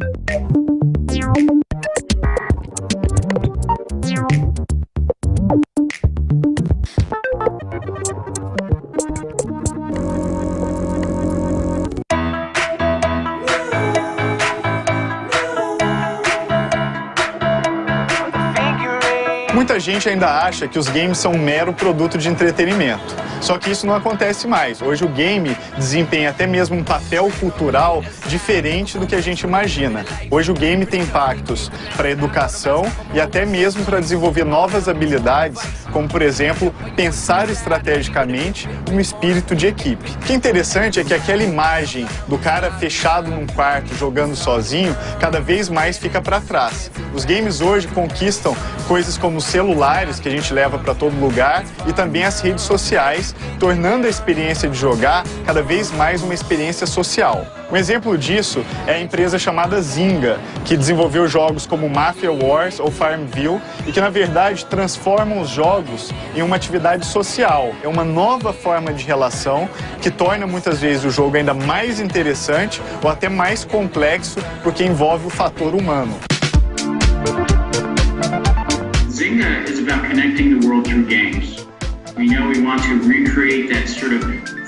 Thank you. Gente ainda acha que os games são um mero produto de entretenimento. Só que isso não acontece mais. Hoje o game desempenha até mesmo um papel cultural diferente do que a gente imagina. Hoje o game tem impactos para a educação e até mesmo para desenvolver novas habilidades, como por exemplo, pensar estrategicamente um espírito de equipe. O que é interessante é que aquela imagem do cara fechado num quarto jogando sozinho cada vez mais fica para trás. Os games hoje conquistam coisas como os celulares que a gente leva para todo lugar e também as redes sociais tornando a experiência de jogar cada vez mais uma experiência social. Um exemplo disso é a empresa chamada Zynga, que desenvolveu jogos como Mafia Wars ou Farmville e que, na verdade, transformam os jogos em uma atividade social. É uma nova forma de relação que torna muitas vezes o jogo ainda mais interessante ou até mais complexo porque envolve o fator humano. Zynga is about connecting the world through games. We know we want to recreate that sort of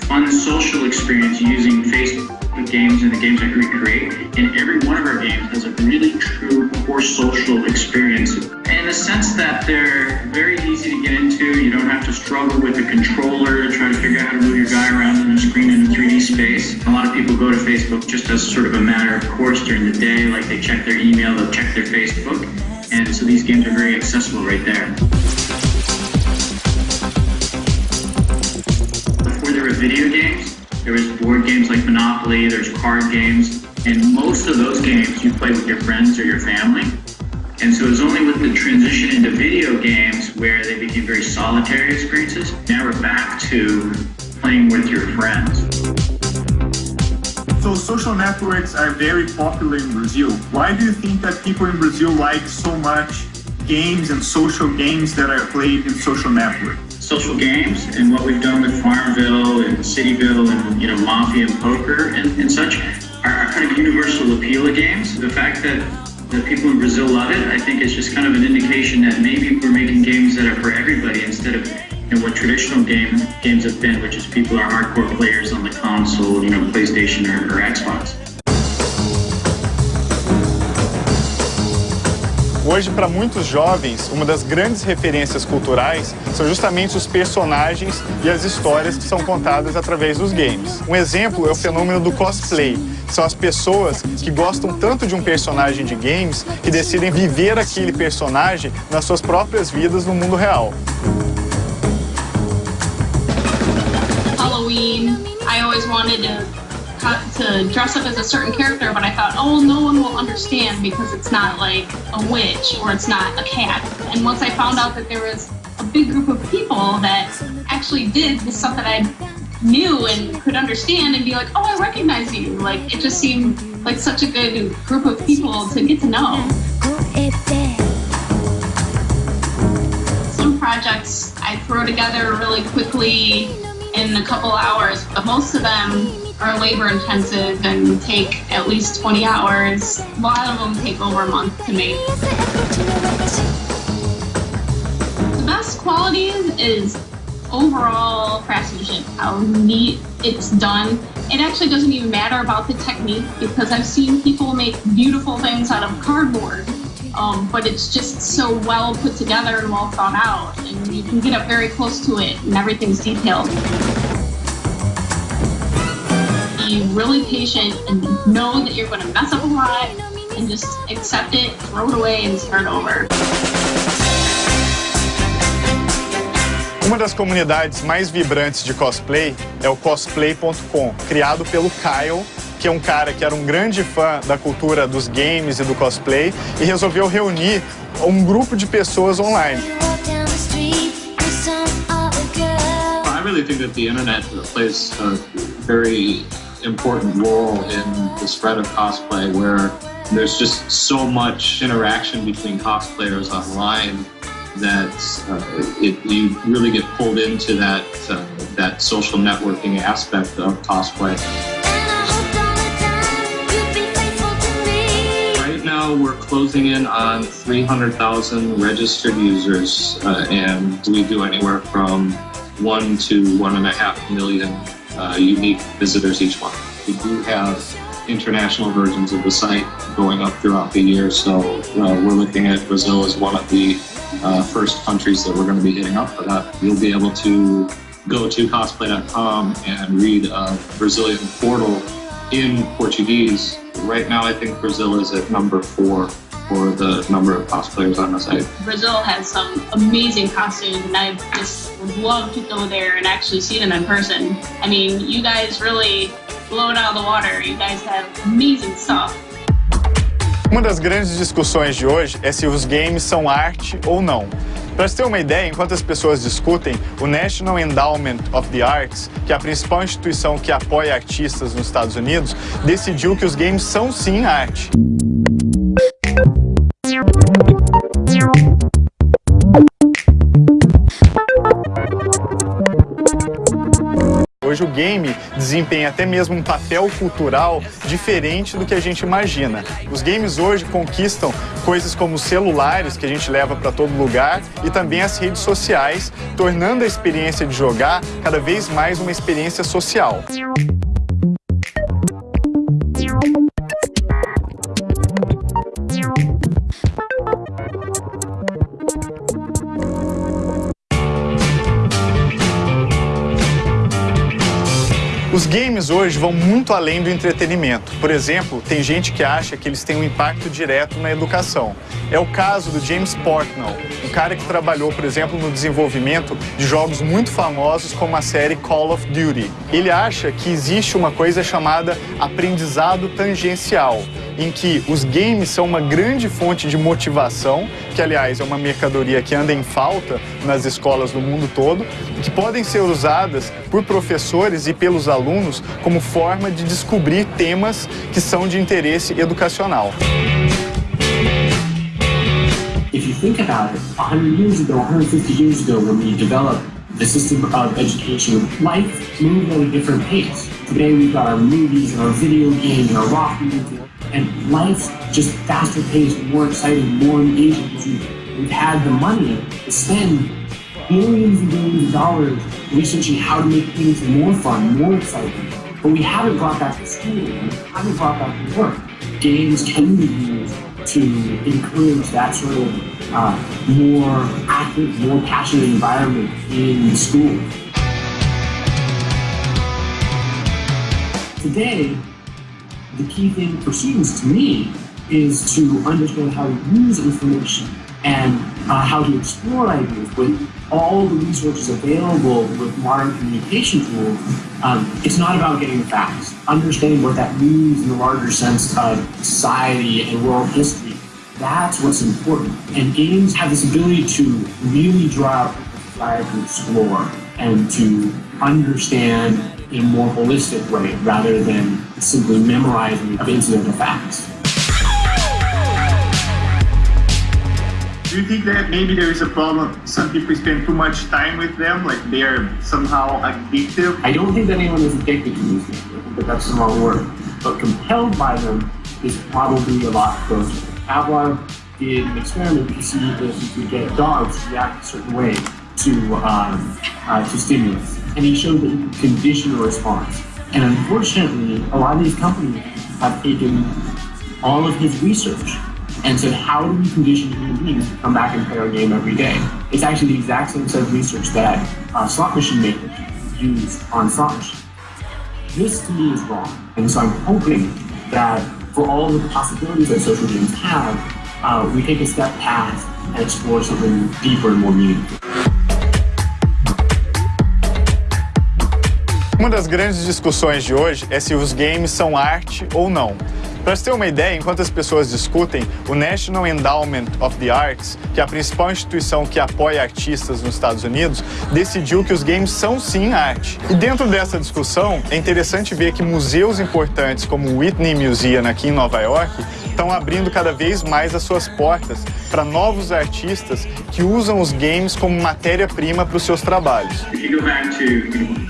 fun social experience using Facebook games and the games that we create. And every one of our games has a really true core social experience. In the sense that they're very easy to get into. You don't have to struggle with a controller to try to figure out how to move your guy around on the screen in a 3D space. A lot of people go to Facebook just as sort of a matter of course during the day, like they check their email, they'll check their Facebook. And so these games are very accessible right there. Before there were video games. There was board games like Monopoly, there's card games, and most of those games you play with your friends or your family. And so it was only with the transition into video games where they became very solitary experiences. Now we're back to playing with your friends. So social networks are very popular in Brazil. Why do you think that people in Brazil like so much games and social games that are played in social networks? social games and what we've done with Farmville and Cityville and you know Mafia and Poker and, and such are, kind of universal appeal of games. The fact that that people in Brazil love it, I think is just kind of an indication that maybe we're making games that are for everybody instead of know, what traditional game, games have been, which is people are hardcore players on the console, you know, PlayStation or, or Xbox. Hoje, para muitos jovens, uma das grandes referências culturais são justamente os personagens e as histórias que são contadas através dos games. Um exemplo é o fenômeno do cosplay. São as pessoas que gostam tanto de um personagem de games que decidem viver aquele personagem nas suas próprias vidas no mundo real. I always wanted to to dress up as a certain character, but I thought, oh, no one will understand because it's not like a witch or it's not a cat. And once I found out that there was a big group of people that actually did the stuff that I knew and could understand and be like, oh, I recognize you. Like, it just seemed like such a good group of people to get to know. Some projects I throw together really quickly in a couple hours, but most of them are labor intensive and take at least 20 hours. A lot of them take over a month to make. The best qualities is overall craftsmanship, how neat it's done. It actually doesn't even matter about the technique because I've seen people make beautiful things out of cardboard, um, but it's just so well put together and well thought out, and you can get up very close to it and everything's detailed be really patient and know that you're going to mess up a lot and just accept it, throw it away and start over. Uma das comunidades mais vibrantes de cosplay é o cosplay.com, criado pelo Kyle, que é um cara que era um grande fã da cultura dos games e do cosplay e resolveu reunir um grupo de pessoas online. I really think that the internet plays a very important role in the spread of cosplay where there's just so much interaction between cosplayers online that uh, it, you really get pulled into that uh, that social networking aspect of cosplay. Right now we're closing in on 300,000 registered users, uh, and we do anywhere from one to one and a half million uh, unique visitors each month. We do have international versions of the site going up throughout the year, so uh, we're looking at Brazil as one of the uh, first countries that we're going to be hitting up for that. You'll be able to go to cosplay.com and read a Brazilian portal in Portuguese. Right now, I think Brazil is at number four for the number of cosplayers on the site. Brazil has some amazing costumes, and I just would love to go there and actually see them in person. I mean, you guys really blow it out of the water. You guys have amazing stuff. Uma das grandes discussões de hoje é se os games são arte ou não. Para você ter uma ideia, enquanto as pessoas discutem, o National Endowment of the Arts, que é a principal instituição que apoia artistas nos Estados Unidos, decidiu que os games são sim arte. Hoje o game desempenha até mesmo um papel cultural diferente do que a gente imagina. Os games hoje conquistam coisas como os celulares que a gente leva para todo lugar e também as redes sociais, tornando a experiência de jogar cada vez mais uma experiência social. Os games hoje vão muito além do entretenimento. Por exemplo, tem gente que acha que eles têm um impacto direto na educação. É o caso do James Portnow, um cara que trabalhou, por exemplo, no desenvolvimento de jogos muito famosos como a série Call of Duty. Ele acha que existe uma coisa chamada aprendizado tangencial, em que os games são uma grande fonte de motivação, que aliás é uma mercadoria que anda em falta nas escolas do mundo todo, que podem ser usadas por professores e pelos alunos como forma de descobrir temas que são de interesse educacional. If you think about it, 100 years ago, 150 years ago, when we developed the system of education, life moved at a different pace. Today we've got our movies and our video games and our rock music, and life's just faster paced, more exciting, more engaging because we've, we've had the money to spend billions and billions of dollars researching how to make things more fun, more exciting. But we haven't brought that to school, we haven't brought that to work. Games can be used to encourage that sort of uh, more active, more passionate environment in school. Today, the key thing for students to me is to understand how to use information and uh, how to explore ideas with all the resources available with modern communication tools. Um, it's not about getting the facts. Understanding what that means in the larger sense of society and world history. That's what's important. And games have this ability to really draw out desire to explore and to understand in a more holistic way rather than simply memorizing of incidental facts. Do you think that maybe there is a problem? Some people spend too much time with them, like they are somehow addictive. I don't think that anyone is addicted to these things. I think that that's the wrong word. But compelled by them is probably a lot closer. Pavlov did an experiment to see if you could get dogs to react a certain way to um, uh, to stimulus, and he showed that you could condition a response. And unfortunately, a lot of these companies have taken all of his research and said, how do we condition human beings to come back and play our game every day? It's actually the exact same set of research that uh, slot machine makers use on slot machines. This to me is wrong. And so I'm hoping that for all the possibilities that social games have, uh, we take a step past and explore something deeper and more meaningful. Uma das grandes discussões de hoje é se os games são arte ou não. Para você ter uma ideia, enquanto as pessoas discutem, o National Endowment of the Arts, que é a principal instituição que apoia artistas nos Estados Unidos, decidiu que os games são sim arte. E dentro dessa discussão, é interessante ver que museus importantes como o Whitney Museum aqui em Nova York estão abrindo cada vez mais as suas portas para novos artistas que usam os games como matéria-prima para os seus trabalhos. If you go back to you know,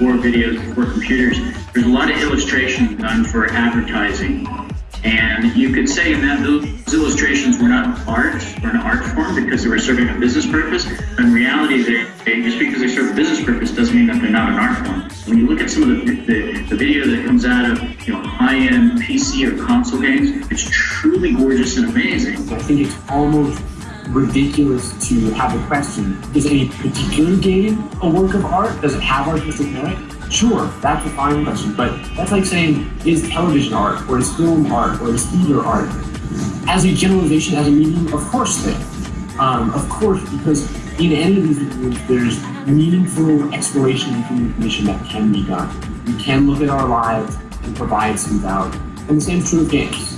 advertising. And you could say in that those illustrations were not art or an art form because they were serving a business purpose. But In reality, they, they, just because they serve a business purpose doesn't mean that they're not an art form. When you look at some of the, the, the video that comes out of you know high-end PC or console games, it's truly gorgeous and amazing. I think it's almost ridiculous to have a question. Is any particular game a work of art? Does it have artistic merit? Sure, that's a fine question, but that's like saying, is television art, or is film art, or is theater art? As a generalization, as a medium, of course they. Um, of course, because in any of these mediums, there's meaningful exploration and information that can be done. We can look at our lives and provide some value. And the same is true of games.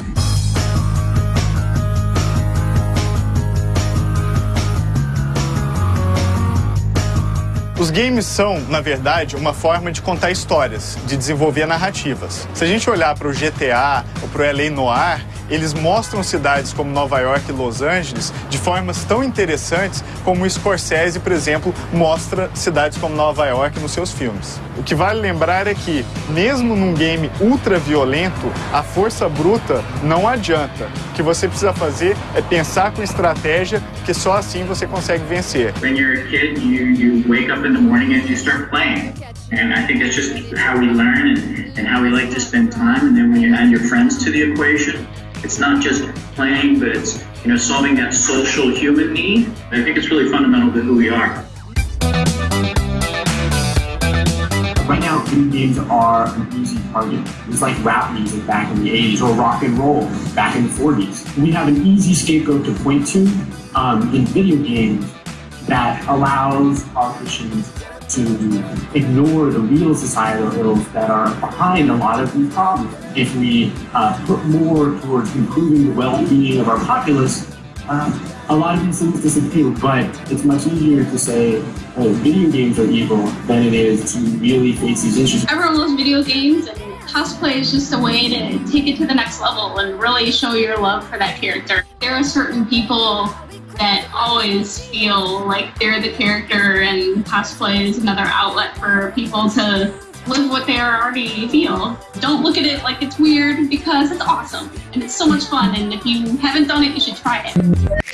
Os games são, na verdade, uma forma de contar histórias, de desenvolver narrativas. Se a gente olhar para o GTA ou para o LA Noir, eles mostram cidades como Nova York e Los Angeles de formas tão interessantes como o Scorsese, por exemplo, mostra cidades como Nova York nos seus filmes. O que vale lembrar é que, mesmo num game ultra violento, a força bruta não adianta. O que você precisa fazer é pensar com estratégia, porque só assim você consegue vencer. When you're a kid, you, you wake up in the morning and you start playing. And I think that's just how we learn and, and how we like to spend time. And then when you add your friends to the equation, it's not just playing, but it's you know solving that social human need. I think it's really fundamental to who we are. Right now, video games are an easy target. It's like rap music back in the 80s or rock and roll back in the 40s. We have an easy scapegoat to point to um, in video games that allows politicians to ignore the real societal ills that are behind a lot of these problems. If we uh, put more towards improving the well-being of our populace, uh, a lot of these things disappear, but it's much easier to say, oh, video games are evil than it is to really face these issues. Everyone loves video games cosplay is just a way to take it to the next level and really show your love for that character. There are certain people that always feel like they're the character and cosplay is another outlet for people to live what they already feel. Don't look at it like it's weird because it's awesome and it's so much fun and if you haven't done it, you should try it.